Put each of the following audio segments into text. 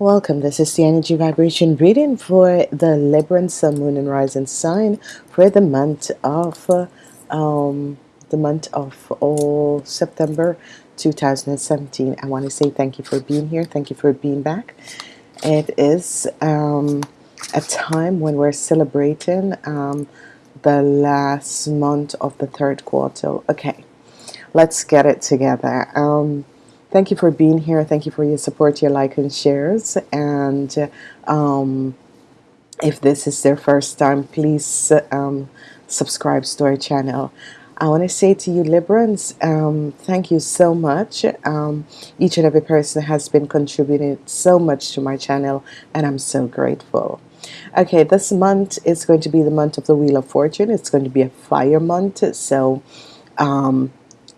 Welcome. This is the energy vibration reading for the Libra Sun, Moon, and Rising sign for the month of um, the month of oh, September 2017. I want to say thank you for being here. Thank you for being back. It is um, a time when we're celebrating um, the last month of the third quarter. Okay, let's get it together. Um, thank you for being here. Thank you for your support your like and shares. And um, if this is their first time please um, subscribe to our channel. I want to say to you Librans um, thank you so much. Um, each and every person has been contributing so much to my channel and I'm so grateful. Okay this month is going to be the month of the Wheel of Fortune. It's going to be a fire month. So um,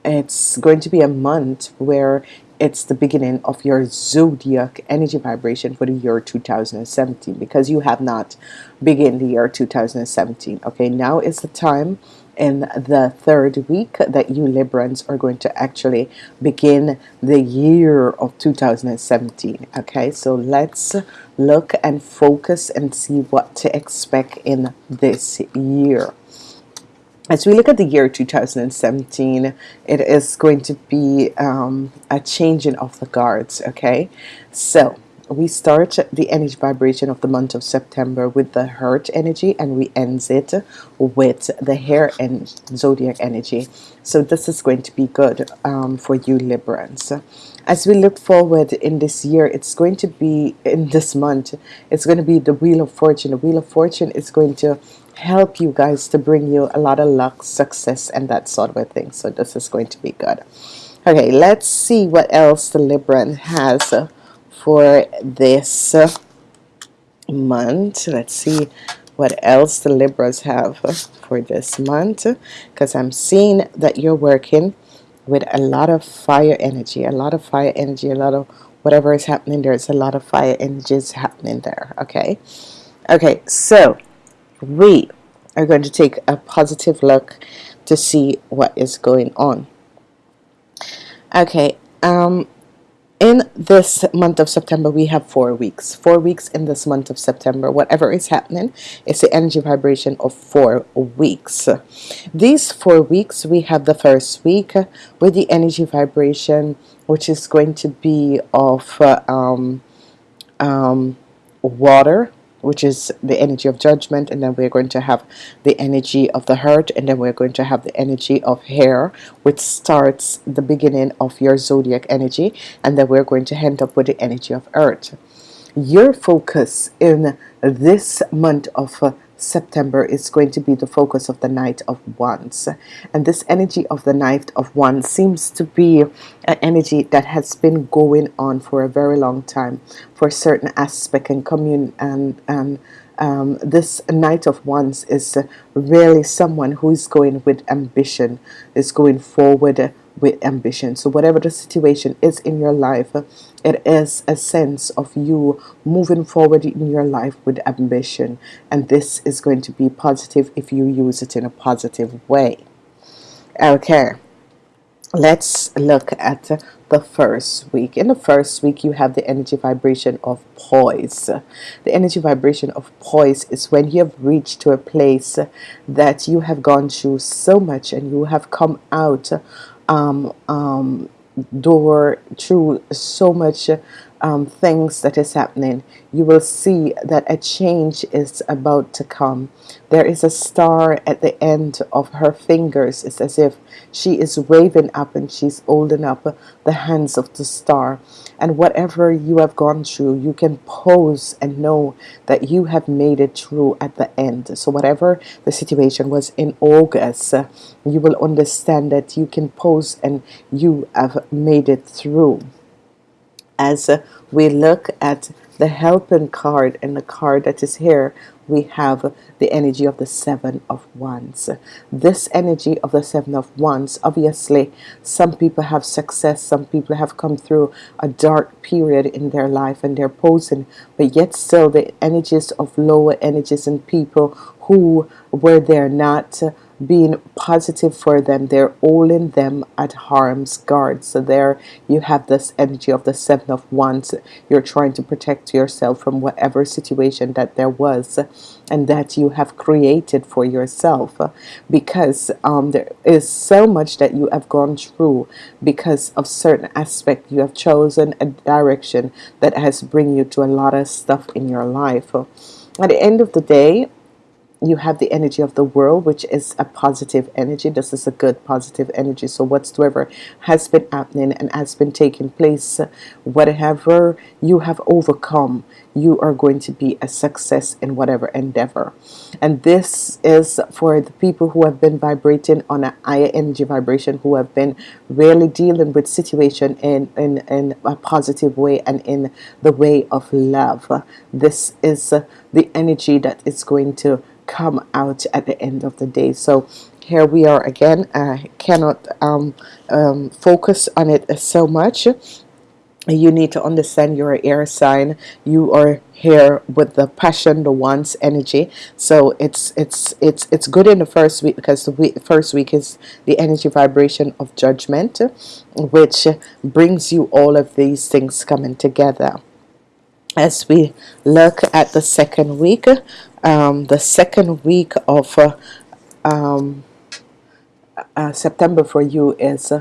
it's going to be a month where it's the beginning of your zodiac energy vibration for the year 2017 because you have not begin the year 2017 okay? Now is the time in the third week that you Librans are going to actually begin the year of 2017 okay? So let's look and focus and see what to expect in this year as we look at the year 2017 it is going to be um, a changing of the guards okay? So we start the energy vibration of the month of September with the heart energy and we ends it with the hair and zodiac energy. So this is going to be good um, for you Librans. As we look forward in this year it's going to be in this month it's going to be the Wheel of Fortune. The Wheel of Fortune is going to help you guys to bring you a lot of luck success and that sort of a thing. So this is going to be good. Okay let's see what else the Libran has for this month. Let's see what else the Libras have for this month because I'm seeing that you're working with a lot of fire energy a lot of fire energy a lot of whatever is happening there's a lot of fire energies happening there okay? Okay so we are going to take a positive look to see what is going on. Okay um, in this month of September we have four weeks. Four weeks in this month of September. Whatever is happening it's the energy vibration of four weeks. These four weeks we have the first week with the energy vibration which is going to be of uh, um, um, water which is the energy of judgment and then we're going to have the energy of the heart and then we're going to have the energy of hair which starts the beginning of your zodiac energy and then we're going to end up with the energy of earth. Your focus in this month of uh, September is going to be the focus of the Knight of Wands. And this energy of the Knight of Wands seems to be an energy that has been going on for a very long time for certain aspect and commune and and um, this Knight of Wands is really someone who is going with ambition is going forward with ambition. So whatever the situation is in your life it is a sense of you moving forward in your life with ambition. And this is going to be positive if you use it in a positive way. Okay. Let's look at the first week. In the first week you have the energy vibration of poise. The energy vibration of poise is when you have reached to a place that you have gone through so much and you have come out um, um, door through so much um, things that is happening you will see that a change is about to come. There is a star at the end of her fingers. It's as if she is waving up and she's holding up the hands of the star. And whatever you have gone through you can pose and know that you have made it through at the end. So whatever the situation was in August you will understand that you can pose and you have made it through as uh, we look at the helping card and the card that is here we have the energy of the seven of wands. This energy of the seven of wands obviously some people have success some people have come through a dark period in their life and they're posing but yet still the energies of lower energies and people who were there not being positive for them. They're holding them at harm's guard. So there you have this energy of the seven of wands. You're trying to protect yourself from whatever situation that there was and that you have created for yourself. Because um, there is so much that you have gone through because of certain aspect. You have chosen a direction that has bring you to a lot of stuff in your life. At the end of the day you have the energy of the world which is a positive energy. This is a good positive energy. So whatsoever has been happening and has been taking place whatever you have overcome you are going to be a success in whatever endeavor. And this is for the people who have been vibrating on a higher energy vibration who have been really dealing with situation in in, in a positive way and in the way of love. This is the energy that is going to come out at the end of the day. So here we are again. I cannot um, um, focus on it so much. You need to understand you're air sign. You are here with the passion the wands energy. So it's it's it's it's good in the first week because the week, first week is the energy vibration of judgment which brings you all of these things coming together as we look at the second week um, the second week of uh, um, uh, September for you is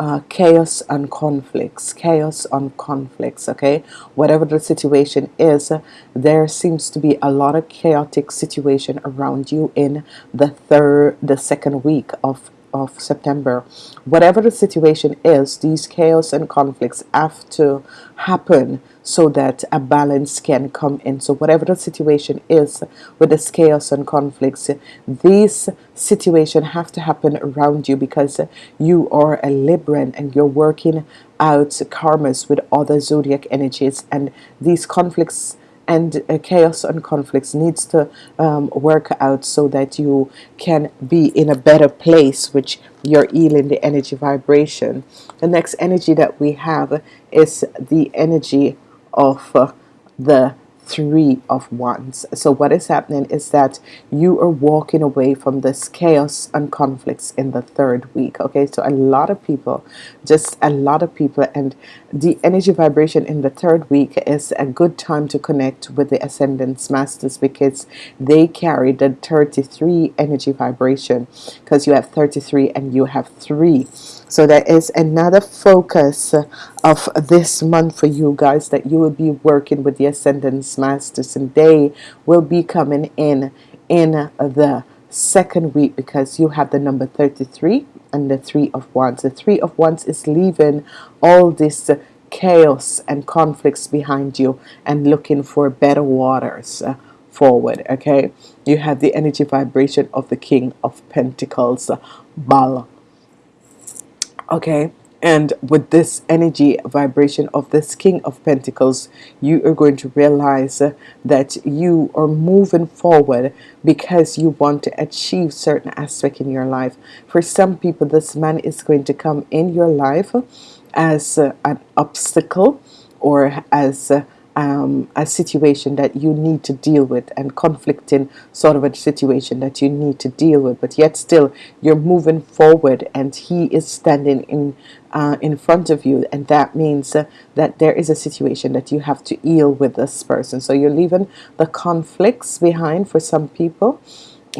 uh, chaos and conflicts chaos on conflicts okay? Whatever the situation is there seems to be a lot of chaotic situation around you in the third the second week of of September. Whatever the situation is these chaos and conflicts have to happen so that a balance can come in. So whatever the situation is with this chaos and conflicts these situation have to happen around you because you are a Libran and you're working out karmas with other zodiac energies. And these conflicts and uh, chaos and conflicts needs to um, work out so that you can be in a better place which you're healing the energy vibration. The next energy that we have is the energy of uh, the three of wands. So what is happening is that you are walking away from this chaos and conflicts in the third week okay? So a lot of people just a lot of people and the energy vibration in the third week is a good time to connect with the ascendance masters because they carry the 33 energy vibration. Because you have 33 and you have three so there is another focus of this month for you guys that you will be working with the ascendance masters and they will be coming in in the second week because you have the number 33 and the three of wands. The three of wands is leaving all this chaos and conflicts behind you and looking for better waters uh, forward okay? You have the energy vibration of the king of pentacles Baal okay? And with this energy vibration of this king of pentacles you are going to realize that you are moving forward because you want to achieve certain aspect in your life. For some people this man is going to come in your life as an obstacle or as um, a situation that you need to deal with and conflicting sort of a situation that you need to deal with but yet still you're moving forward and he is standing in uh, in front of you. And that means uh, that there is a situation that you have to deal with this person. So you're leaving the conflicts behind for some people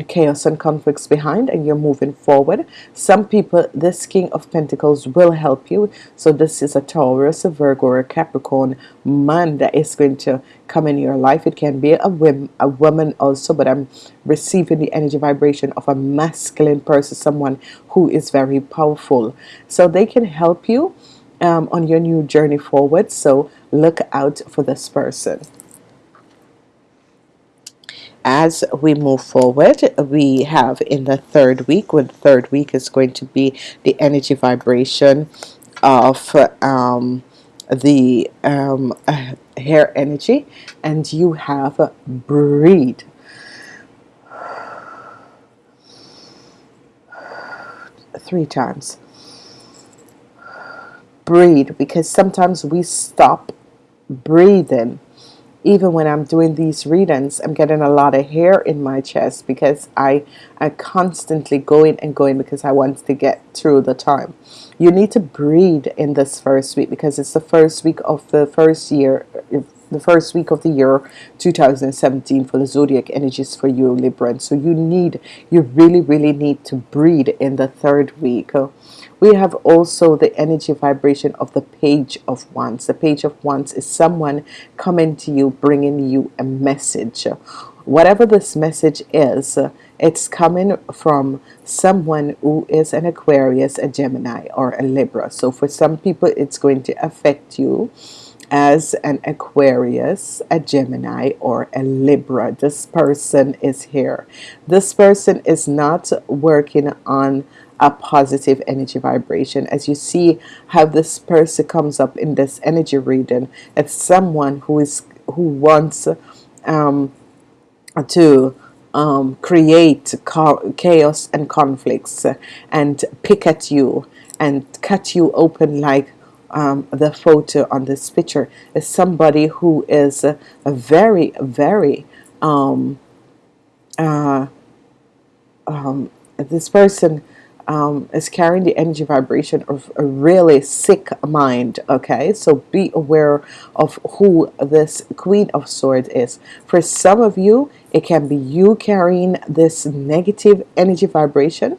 chaos and conflicts behind and you're moving forward. Some people this king of pentacles will help you. So this is a Taurus a Virgo or a Capricorn. Man that is going to come in your life. It can be a woman a woman also but I'm receiving the energy vibration of a masculine person someone who is very powerful. So they can help you um, on your new journey forward. So look out for this person as we move forward we have in the third week when third week is going to be the energy vibration of um, the um, hair energy and you have breathe three times. Breathe because sometimes we stop breathing even when I'm doing these readings I'm getting a lot of hair in my chest because I I constantly going and going because I want to get through the time. You need to breathe in this first week because it's the first week of the first year the first week of the year 2017 for the zodiac energies for you Libra. So you need you really really need to breathe in the third week we have also the energy vibration of the page of wands the page of wands is someone coming to you bringing you a message whatever this message is it's coming from someone who is an Aquarius a Gemini or a Libra so for some people it's going to affect you as an Aquarius, a Gemini, or a Libra. This person is here. This person is not working on a positive energy vibration. As you see how this person comes up in this energy reading, it's someone who is who wants um, to um, create chaos and conflicts and pick at you and cut you open like um, the photo on this picture is somebody who is a, very very um, uh, um, this person um, is carrying the energy vibration of a really sick mind okay? So be aware of who this Queen of Swords is. For some of you it can be you carrying this negative energy vibration.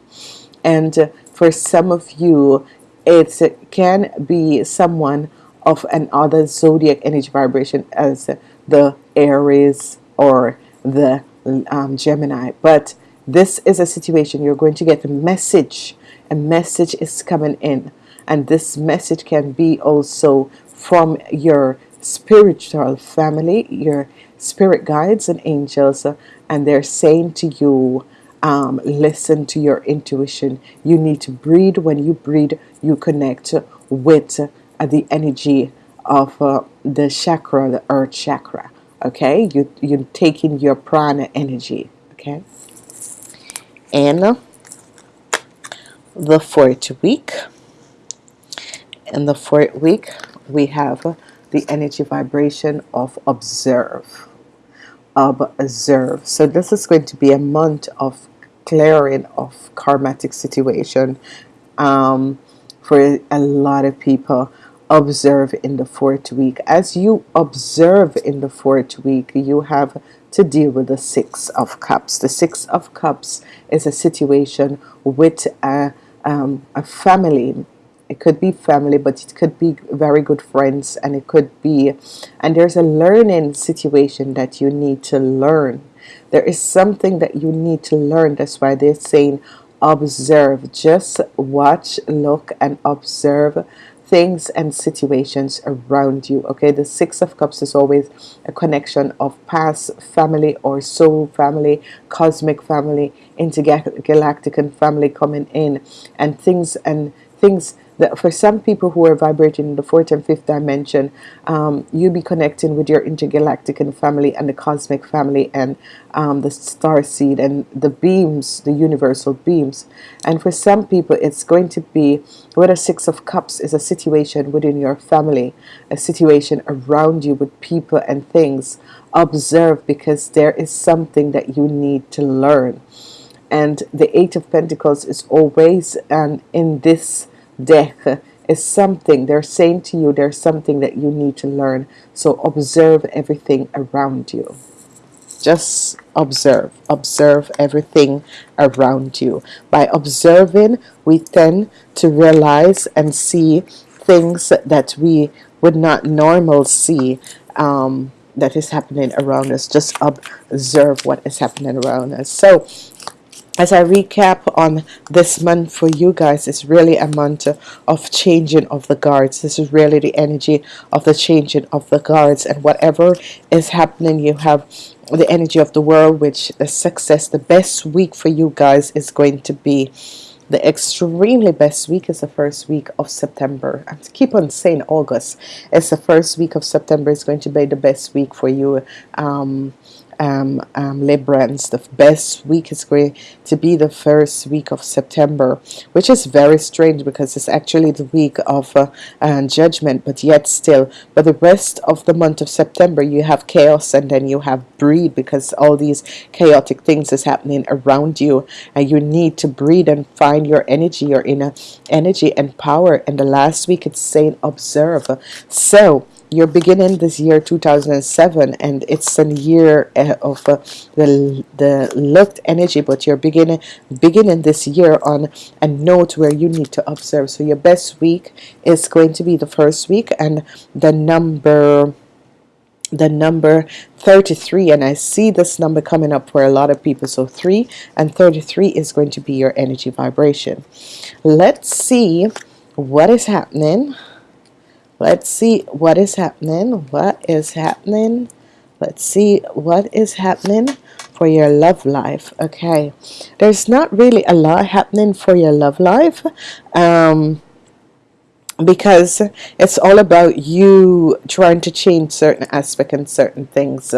And for some of you it can be someone of another zodiac energy vibration as the Aries or the um, Gemini. But this is a situation you're going to get a message. A message is coming in. And this message can be also from your spiritual family your spirit guides and angels and they're saying to you um, listen to your intuition. You need to breathe when you breathe you connect with uh, the energy of uh, the chakra the earth chakra. Okay? You you're taking your prana energy. Okay and the fourth week. In the fourth week we have the energy vibration of observe observe. So this is going to be a month of clearing of karmatic situation um, for a lot of people observe in the fourth week. As you observe in the fourth week you have to deal with the six of cups. The six of cups is a situation with a, um, a family. It could be family but it could be very good friends and it could be and there's a learning situation that you need to learn. There is something that you need to learn. That's why they're saying observe. Just watch look and observe things and situations around you okay? The six of cups is always a connection of past family or soul family cosmic family intergalactic and family coming in and things and things that for some people who are vibrating in the fourth and fifth dimension um, you'll be connecting with your intergalactic and family and the cosmic family and um, the star seed and the beams the universal beams. And for some people it's going to be what a six of cups is a situation within your family a situation around you with people and things. Observe because there is something that you need to learn. And the eight of Pentacles is always um, in this death is something they're saying to you there's something that you need to learn. So observe everything around you. Just observe observe everything around you. By observing we tend to realize and see things that we would not normal see um, that is happening around us. Just observe what is happening around us. So as I recap on this month for you guys it's really a month of changing of the guards. This is really the energy of the changing of the guards. And whatever is happening you have the energy of the world which the success the best week for you guys is going to be the extremely best week is the first week of September. I keep on saying August. It's the first week of September is going to be the best week for you. Um, um, um, Librans the best week is going to be the first week of September which is very strange because it's actually the week of uh, uh, judgment but yet still but the rest of the month of September you have chaos and then you have breed because all these chaotic things is happening around you and you need to breathe and find your energy your inner energy and power and the last week it's saying observe. So you're beginning this year 2007 and it's a year uh, of uh, the the looked energy but you're beginning beginning this year on a note where you need to observe. So your best week is going to be the first week and the number the number 33 and I see this number coming up for a lot of people. So 3 and 33 is going to be your energy vibration. Let's see what is happening let's see what is happening. What is happening? Let's see what is happening for your love life okay? There's not really a lot happening for your love life um, because it's all about you trying to change certain aspects and certain things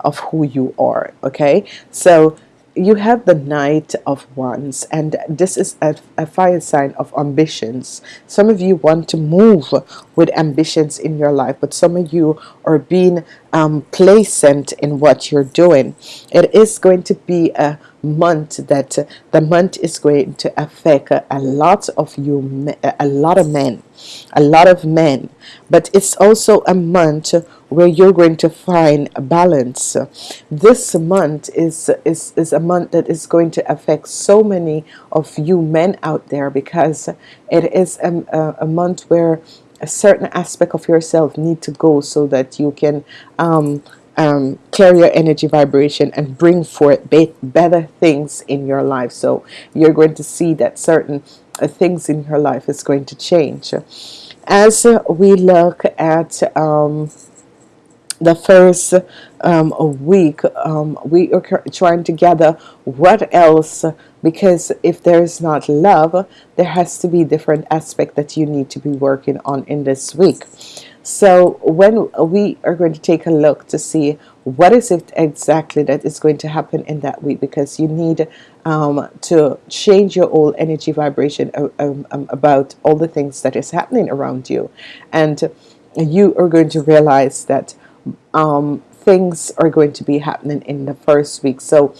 of who you are okay? So you have the Knight of Wands and this is a, a, fire sign of ambitions. Some of you want to move with ambitions in your life but some of you are being um, placent in what you're doing. It is going to be a month that uh, the month is going to affect a lot of you a lot of men a lot of men. But it's also a month where you're going to find a balance. This month is is, is a month that is going to affect so many of you men out there because it is a, a, a month where a certain aspect of yourself need to go so that you can um, um, carry your energy vibration and bring forth be better things in your life. So you're going to see that certain uh, things in your life is going to change. As we look at um, the first um, week um, we are trying to gather what else because if there is not love there has to be different aspect that you need to be working on in this week so when we are going to take a look to see what is it exactly that is going to happen in that week because you need um, to change your whole energy vibration uh, um, um, about all the things that is happening around you. And you are going to realize that um, things are going to be happening in the first week. So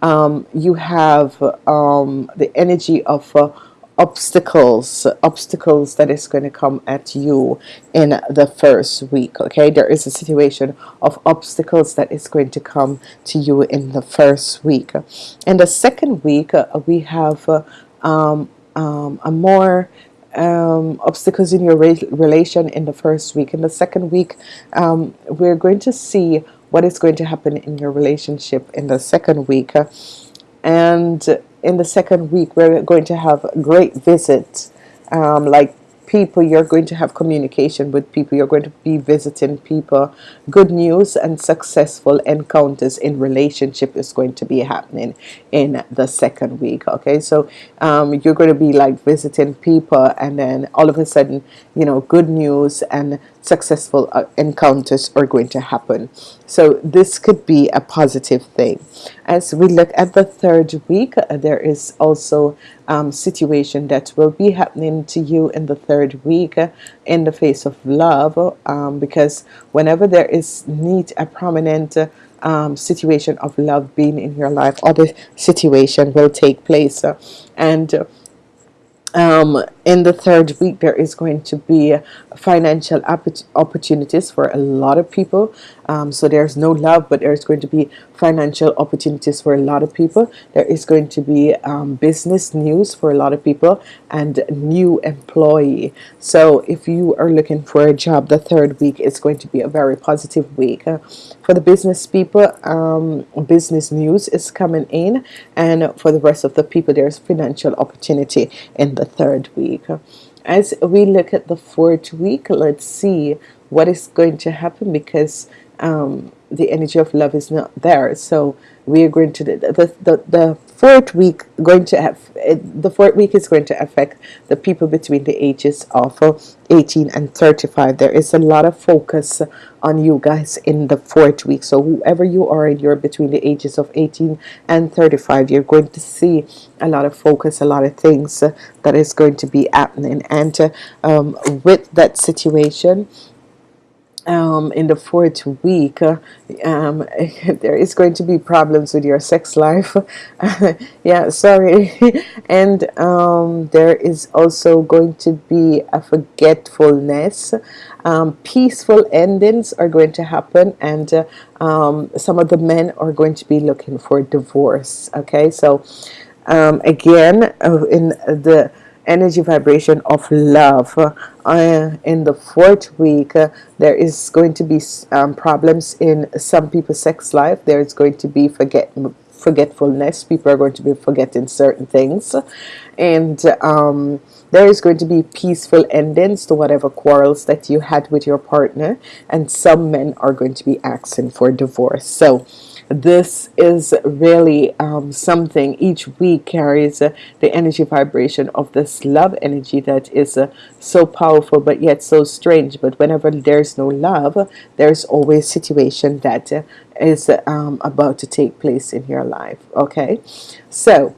um, you have um, the energy of uh, obstacles obstacles that is going to come at you in the first week okay? There is a situation of obstacles that is going to come to you in the first week. In the second week uh, we have uh, um, um, a more um, obstacles in your re relation in the first week. In the second week um, we're going to see what is going to happen in your relationship in the second week. And in the second week we're going to have great visits. Um, like people you're going to have communication with people. You're going to be visiting people. Good news and successful encounters in relationship is going to be happening in the second week okay? So um, you're going to be like visiting people and then all of a sudden you know good news and successful uh, encounters are going to happen. So this could be a positive thing. As we look at the third week uh, there is also um, situation that will be happening to you in the third week uh, in the face of love um, because whenever there is need a prominent uh, um, situation of love being in your life other situation will take place. And um, in the third week there is going to be financial opportunities for a lot of people. Um, so there's no love but there's going to be financial opportunities for a lot of people. There is going to be um, business news for a lot of people and new employee. So if you are looking for a job the third week is going to be a very positive week. Uh, for the business people um, business news is coming in and for the rest of the people there's financial opportunity in the third week. As we look at the fourth week let's see what is going to happen because um, the energy of love is not there. So we are going to the, the, the, fourth week going to have the fourth week is going to affect the people between the ages of 18 and 35 there is a lot of focus on you guys in the fourth week. So whoever you are and you're between the ages of 18 and 35 you're going to see a lot of focus a lot of things that is going to be happening. And um, with that situation um, in the fourth week uh, um, there is going to be problems with your sex life. Yeah sorry. And um, there is also going to be a forgetfulness. Um, peaceful endings are going to happen and uh, um, some of the men are going to be looking for divorce okay? So um, again uh, in the energy vibration of love. Uh, in the fourth week uh, there is going to be um, problems in some people's sex life. There is going to be forget forgetfulness. People are going to be forgetting certain things. And um, there is going to be peaceful endings to whatever quarrels that you had with your partner. And some men are going to be asking for divorce. So this is really um, something each week carries uh, the energy vibration of this love energy that is uh, so powerful but yet so strange. But whenever there's no love there's always situation that uh, is um, about to take place in your life. Okay? So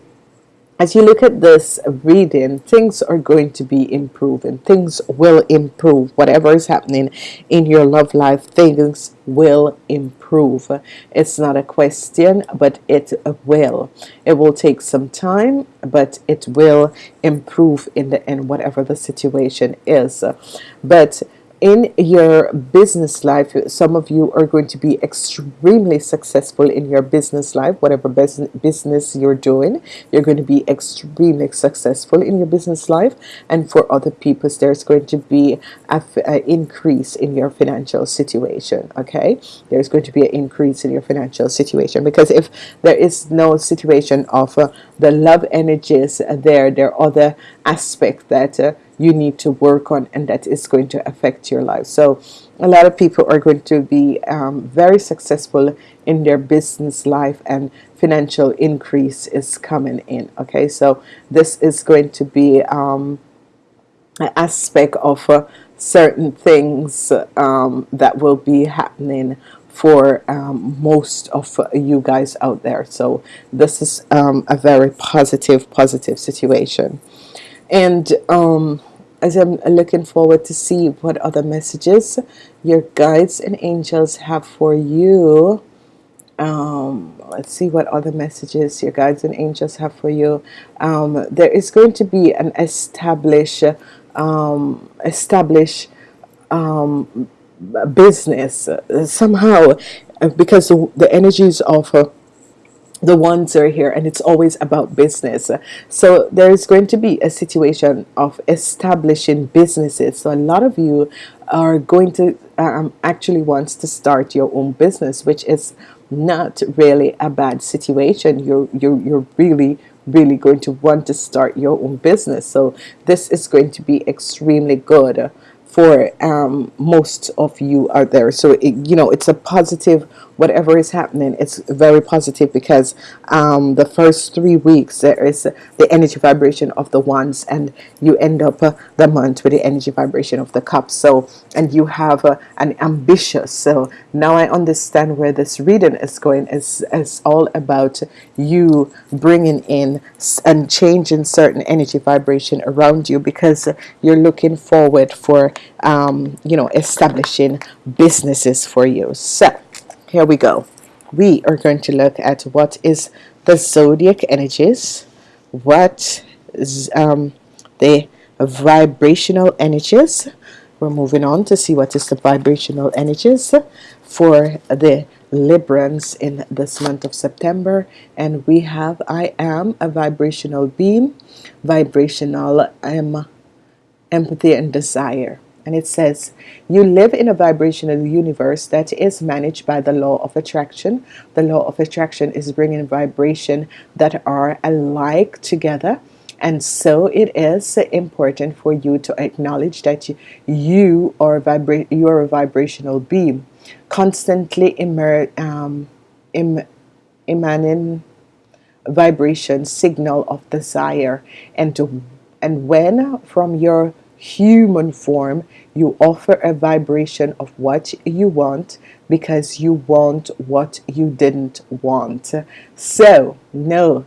as you look at this reading things are going to be improving. Things will improve. Whatever is happening in your love life things will improve. It's not a question but it will. It will take some time but it will improve in the end whatever the situation is. But in your business life some of you are going to be extremely successful in your business life whatever business you're doing. You're going to be extremely successful in your business life. And for other people there's going to be a, a increase in your financial situation okay? There's going to be an increase in your financial situation. Because if there is no situation of uh, the love energies there there are other aspects that uh, you need to work on and that is going to affect your life. So a lot of people are going to be um, very successful in their business life and financial increase is coming in okay? So this is going to be um, an aspect of uh, certain things um, that will be happening for um, most of you guys out there. So this is um, a very positive positive situation. And um, as I'm looking forward to see what other messages your guides and angels have for you. Um, let's see what other messages your guides and angels have for you. Um, there is going to be an establish um, um, business somehow because the, the energies of uh, the wands are here and it's always about business. So there's going to be a situation of establishing businesses. So a lot of you are going to um, actually wants to start your own business which is not really a bad situation. You're you're, you're really really going to want to start your own business. So this is going to be extremely good for um, most of you out there. So it, you know it's a positive whatever is happening it's very positive because um, the first three weeks there is the energy vibration of the wands and you end up uh, the month with the energy vibration of the cups so and you have uh, an ambitious so now I understand where this reading is going. Is it's all about you bringing in and changing certain energy vibration around you because you're looking forward for um, you know establishing businesses for you. So here we go. We are going to look at what is the zodiac energies what is um, the vibrational energies. We're moving on to see what is the vibrational energies for the Librans in this month of September. And we have I am a vibrational beam vibrational um, empathy and desire and it says you live in a vibrational universe that is managed by the law of attraction. The law of attraction is bringing vibration that are alike together. And so it is important for you to acknowledge that you, are you are a vibrational beam constantly immer, um, em, emanating vibration signal of desire. And to, and when from your human form you offer a vibration of what you want because you want what you didn't want. So no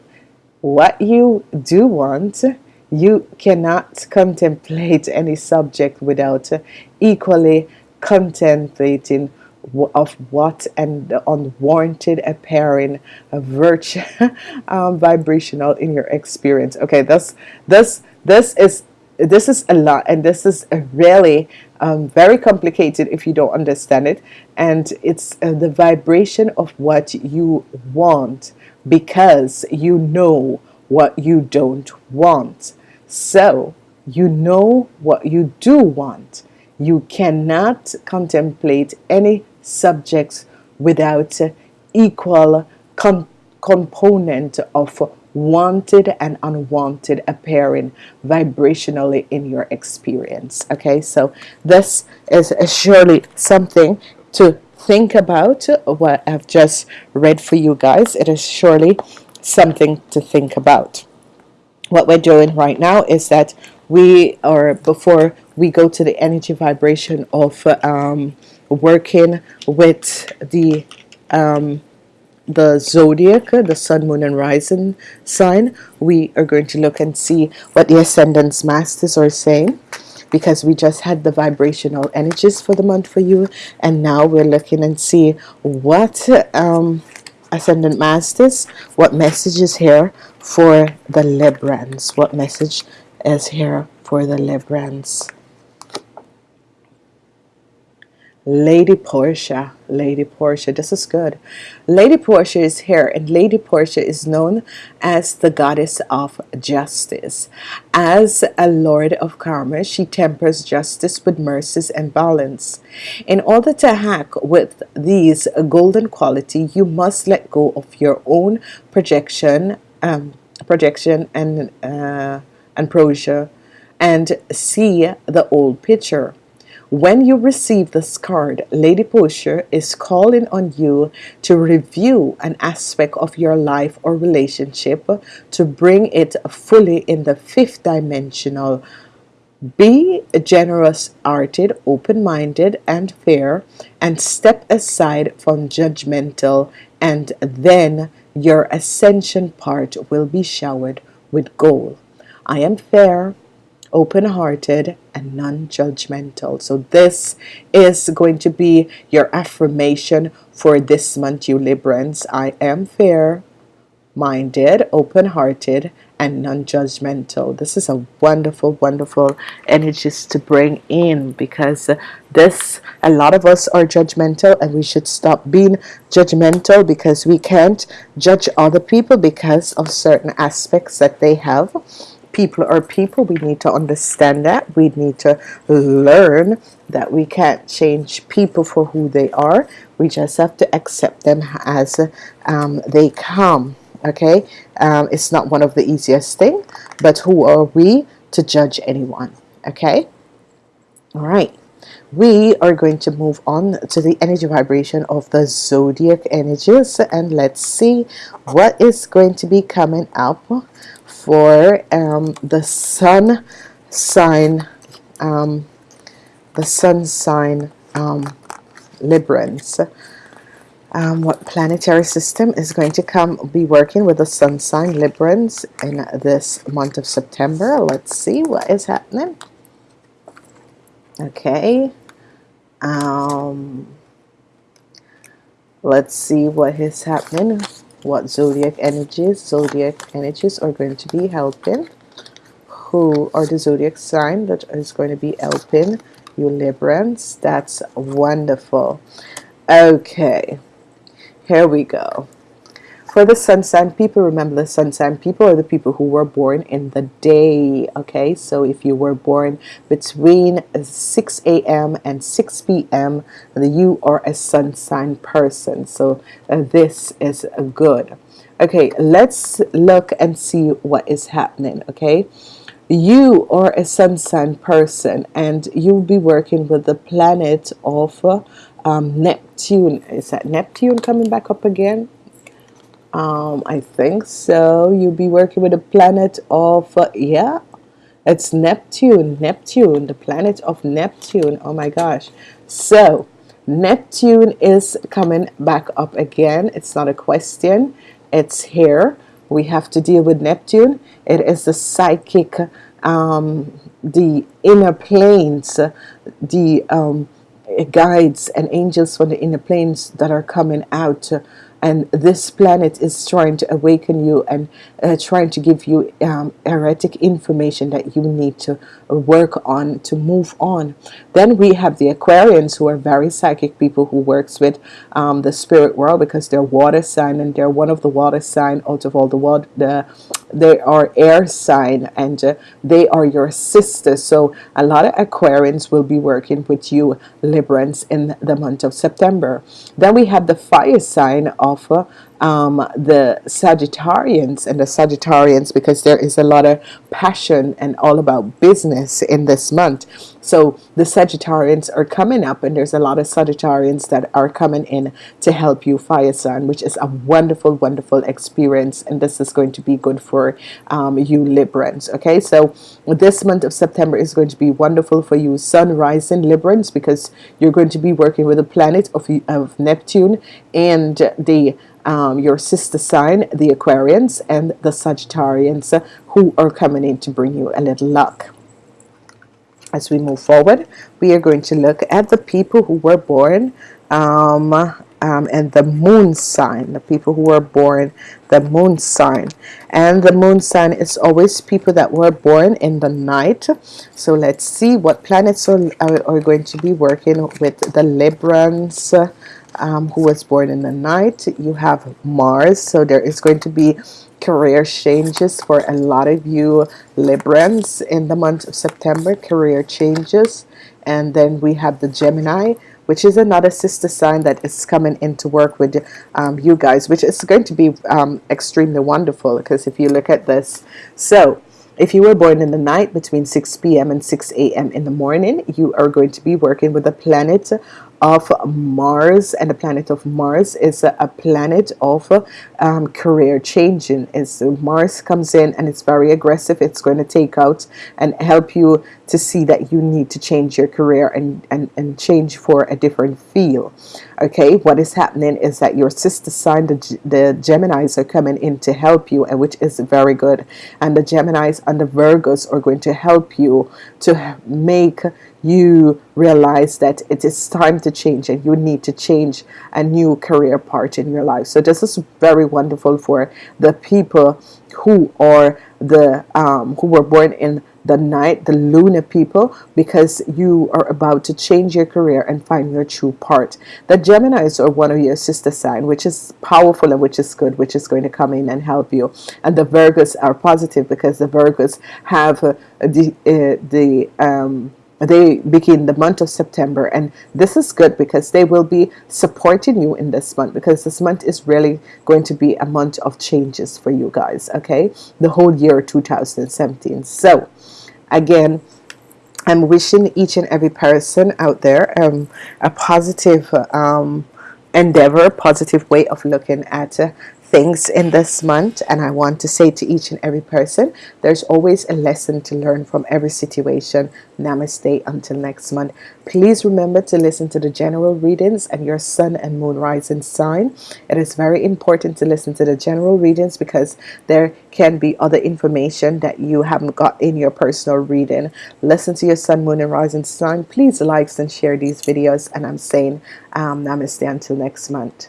what you do want you cannot contemplate any subject without equally contemplating of what and unwarranted appearing virtue um, vibrational in your experience. Okay this this this is this is a lot and this is really um, very complicated if you don't understand it. And it's uh, the vibration of what you want because you know what you don't want. So you know what you do want. You cannot contemplate any subjects without equal component of wanted and unwanted appearing vibrationally in your experience okay? So this is surely something to think about what I've just read for you guys. It is surely something to think about. What we're doing right now is that we are before we go to the energy vibration of um, working with the um, the zodiac the sun moon and rising sign we are going to look and see what the ascendance masters are saying because we just had the vibrational energies for the month for you and now we're looking and see what um, ascendant masters what message is here for the Librans what message is here for the Librans Lady Portia, Lady Portia, this is good. Lady Portia is here, and Lady Portia is known as the goddess of justice. As a lord of karma, she tempers justice with mercies and balance. In order to hack with these golden quality, you must let go of your own projection, um, projection and uh, and proscia, and see the old picture. When you receive this card, Lady Portia is calling on you to review an aspect of your life or relationship to bring it fully in the fifth dimensional. Be generous hearted, open minded, and fair, and step aside from judgmental, and then your ascension part will be showered with gold. I am fair, open-hearted and non-judgmental. So this is going to be your affirmation for this month you Librans. I am fair minded open-hearted and non-judgmental. This is a wonderful wonderful energies to bring in because this a lot of us are judgmental and we should stop being judgmental because we can't judge other people because of certain aspects that they have people are people. We need to understand that. We need to learn that we can't change people for who they are. We just have to accept them as um, they come okay? Um, it's not one of the easiest thing but who are we to judge anyone okay? All right. We are going to move on to the energy vibration of the zodiac energies and let's see what is going to be coming up for um, the sun sign um, the sun sign um, Librans. Um, what planetary system is going to come be working with the sun sign Librans in this month of September? Let's see what is happening. Okay. Um, let's see what is happening what zodiac energies zodiac energies are going to be helping who are the zodiac sign that is going to be helping you Librans that's wonderful. Okay here we go for the sun sign people remember the sun sign people are the people who were born in the day okay so if you were born between 6 a.m. and 6 p.m. you are a sun sign person so uh, this is good okay let's look and see what is happening okay you are a sun sign person and you'll be working with the planet of um, Neptune is that Neptune coming back up again um, I think so. You'll be working with the planet of uh, yeah it's Neptune Neptune the planet of Neptune. Oh my gosh. So Neptune is coming back up again. It's not a question. It's here. We have to deal with Neptune. It is the psychic um, the inner planes the um, guides and angels from the inner planes that are coming out and this planet is trying to awaken you and uh, trying to give you um, erratic information that you need to work on to move on. Then we have the Aquarians who are very psychic people who works with um, the spirit world because they're water sign and they're one of the water sign out of all the water the they are air sign and uh, they are your sister. So a lot of Aquarians will be working with you Librans in the month of September. Then we have the fire sign of uh, um, the Sagittarians and the Sagittarians because there is a lot of passion and all about business in this month. So the Sagittarians are coming up and there's a lot of Sagittarians that are coming in to help you fire sign which is a wonderful wonderful experience and this is going to be good for um, you Librans okay? So this month of September is going to be wonderful for you Sun rising Librans because you're going to be working with the planet of, of Neptune and the um, your sister sign the Aquarians and the Sagittarians who are coming in to bring you a little luck. As we move forward we are going to look at the people who were born um, um, and the moon sign the people who were born the moon sign. And the moon sign is always people that were born in the night. So let's see what planets are, are, are going to be working with the Librans um, who was born in the night you have Mars so there is going to be career changes for a lot of you Librans in the month of September career changes and then we have the Gemini which is another sister sign that is coming into work with um, you guys which is going to be um, extremely wonderful because if you look at this so if you were born in the night between 6 p.m. and 6 a.m. in the morning you are going to be working with the planet of Mars and the planet of Mars is a, planet of um, career changing. As Mars comes in and it's very aggressive. It's going to take out and help you to see that you need to change your career and, and, and change for a different feel okay what is happening is that your sister sign the, the Geminis are coming in to help you and which is very good. And the Geminis and the Virgos are going to help you to make you realize that it is time to change and you need to change a new career part in your life. So this is very wonderful for the people who are the um, who were born in the night the lunar people because you are about to change your career and find your true part. The Geminis are one of your sister sign which is powerful and which is good which is going to come in and help you. And the Virgos are positive because the Virgos have uh, the uh, the um, they begin the month of September. And this is good because they will be supporting you in this month because this month is really going to be a month of changes for you guys okay? The whole year 2017 so again I'm wishing each and every person out there um, a positive um, endeavor positive way of looking at uh, things in this month and I want to say to each and every person there's always a lesson to learn from every situation. Namaste until next month. Please remember to listen to the general readings and your sun and moon rising sign. It is very important to listen to the general readings because there can be other information that you haven't got in your personal reading. Listen to your sun moon and rising sign. Please like and share these videos and I'm saying um, namaste until next month